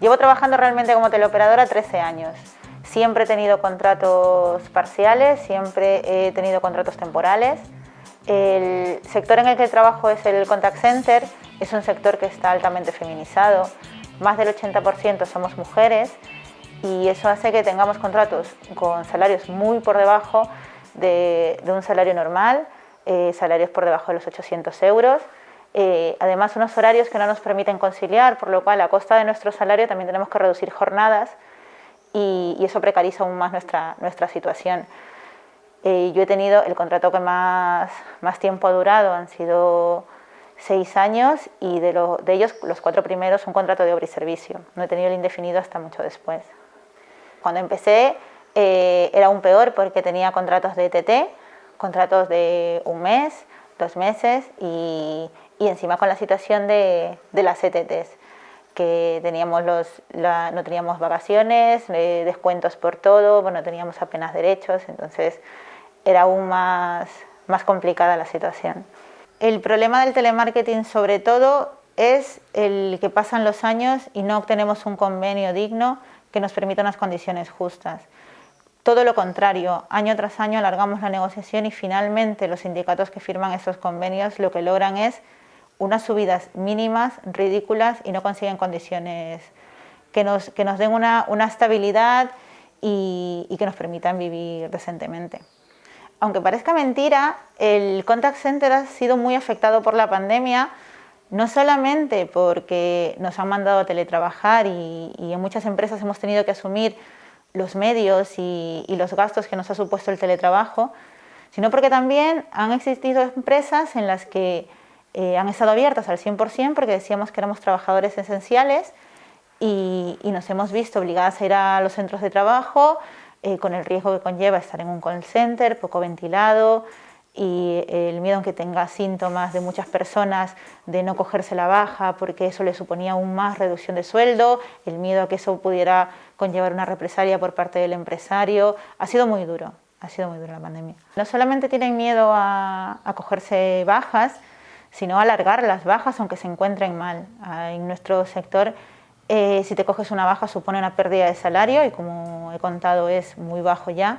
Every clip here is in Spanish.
Llevo trabajando realmente como teleoperadora 13 años. Siempre he tenido contratos parciales, siempre he tenido contratos temporales. El sector en el que trabajo es el contact center, es un sector que está altamente feminizado. Más del 80% somos mujeres y eso hace que tengamos contratos con salarios muy por debajo de, un salario normal, eh, salarios por debajo de los 800 euros. Eh, además, unos horarios que no nos permiten conciliar, por lo cual a costa de nuestro salario también tenemos que reducir jornadas y, eso precariza aún más nuestra, nuestra situación. Eh, yo he tenido el contrato que más, más tiempo ha durado, han sido seis años y de, de ellos los cuatro primeros un contrato de obra y servicio. No he tenido el indefinido hasta mucho después. Cuando empecé eh, era aún peor porque tenía contratos de ETT, contratos de un mes, dos meses y, y encima con la situación de, de las ETTs que teníamos los, no teníamos vacaciones, eh, descuentos por todo, bueno, teníamos apenas derechos, entonces era aún más, más complicada la situación. El problema del telemarketing sobre todo es el que pasan los años y no obtenemos un convenio digno que nos permita unas condiciones justas. Todo lo contrario, año tras año alargamos la negociación y finalmente los sindicatos que firman esos convenios lo que logran es unas subidas mínimas, ridículas y no consiguen condiciones que nos, que nos den una, una estabilidad y, y, que nos permitan vivir decentemente. Aunque parezca mentira, el contact center ha sido muy afectado por la pandemia, no solamente porque nos han mandado a teletrabajar y, y en muchas empresas hemos tenido que asumir los medios y, y los gastos que nos ha supuesto el teletrabajo, sino porque también han existido empresas en las que eh, han estado abiertas al 100% porque decíamos que éramos trabajadores esenciales y, nos hemos visto obligadas a ir a los centros de trabajo eh, con el riesgo que conlleva estar en un call center poco ventilado y el miedo que tenga síntomas de muchas personas de no cogerse la baja porque eso le suponía aún más reducción de sueldo, el miedo a que eso pudiera conllevar una represalia por parte del empresario. Ha sido muy duro, ha sido muy dura la pandemia. No solamente tienen miedo a, a cogerse bajas, sino alargar las bajas aunque se encuentren mal. Ah, en nuestro sector, eh, si te coges una baja supone una pérdida de salario y como he contado es muy bajo ya.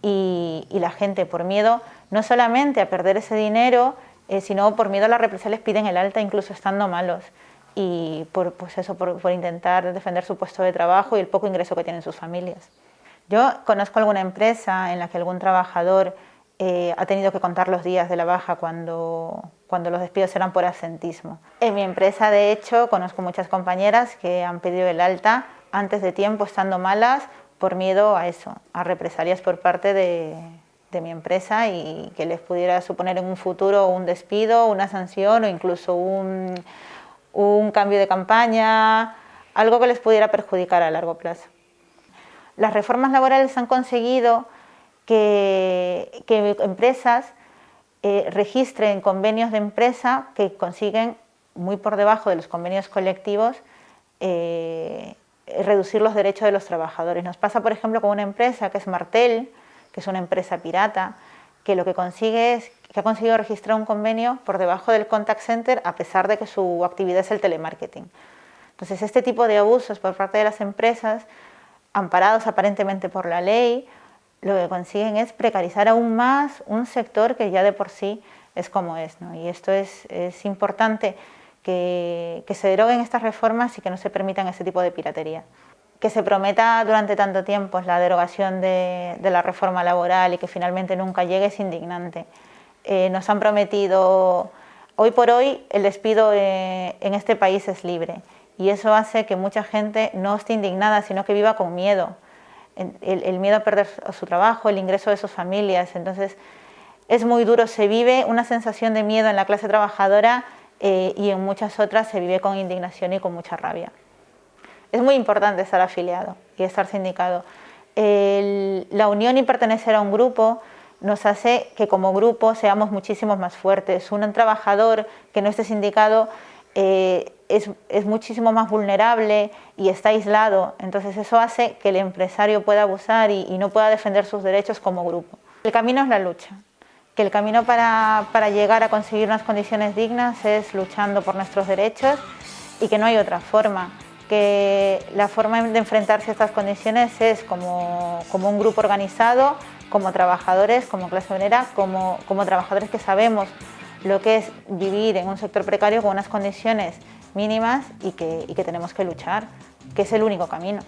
Y, la gente por miedo no solamente a perder ese dinero, eh, sino por miedo a las represalias piden el alta incluso estando malos y por, pues eso, por, por intentar defender su puesto de trabajo y el poco ingreso que tienen sus familias. Yo conozco alguna empresa en la que algún trabajador eh, ha tenido que contar los días de la baja cuando, cuando los despidos eran por absentismo. En mi empresa, de hecho, conozco muchas compañeras que han pedido el alta antes de tiempo, estando malas, por miedo a eso, a represalias por parte de, de mi empresa y que les pudiera suponer en un futuro un despido, una sanción o incluso un, un cambio de campaña, algo que les pudiera perjudicar a largo plazo. Las reformas laborales han conseguido que, empresas eh, registren convenios de empresa que consiguen muy por debajo de los convenios colectivos eh, reducir los derechos de los trabajadores. Nos pasa, por ejemplo, con una empresa que es Martel, que es una empresa pirata, que lo que consigue es que ha conseguido registrar un convenio por debajo del contact center a pesar de que su actividad es el telemarketing. Entonces, este tipo de abusos por parte de las empresas, amparados aparentemente por la ley, lo que consiguen es precarizar aún más un sector que ya de por sí es como es. ¿no? Y esto es, es importante que, que, se deroguen estas reformas y que no se permitan ese tipo de piratería. Que se prometa durante tanto tiempo la derogación de, de la reforma laboral y que finalmente nunca llegue es indignante. Eh, nos han prometido, hoy por hoy el despido eh, en este país es libre y eso hace que mucha gente no esté indignada, sino que viva con miedo el, miedo a perder su trabajo, el ingreso de sus familias. Entonces, es muy duro, se vive una sensación de miedo en la clase trabajadora eh, y en muchas otras se vive con indignación y con mucha rabia. Es muy importante estar afiliado y estar sindicado. la unión y pertenecer a un grupo nos hace que como grupo seamos muchísimos más fuertes. Un trabajador que no esté sindicado eh, es, es, muchísimo más vulnerable y está aislado. Entonces eso hace que el empresario pueda abusar y, no pueda defender sus derechos como grupo. El camino es la lucha, que el camino para, para llegar a conseguir unas condiciones dignas es luchando por nuestros derechos y que no hay otra forma que la forma de enfrentarse a estas condiciones es como, como un grupo organizado, como trabajadores, como clase obrera, como, como trabajadores que sabemos lo que es vivir en un sector precario con unas condiciones mínimas y que, tenemos que luchar, que es el único camino.